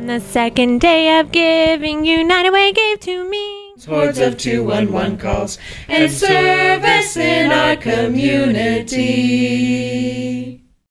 On the second day of giving, United Way gave to me. Hordes of 211 calls and service in our community.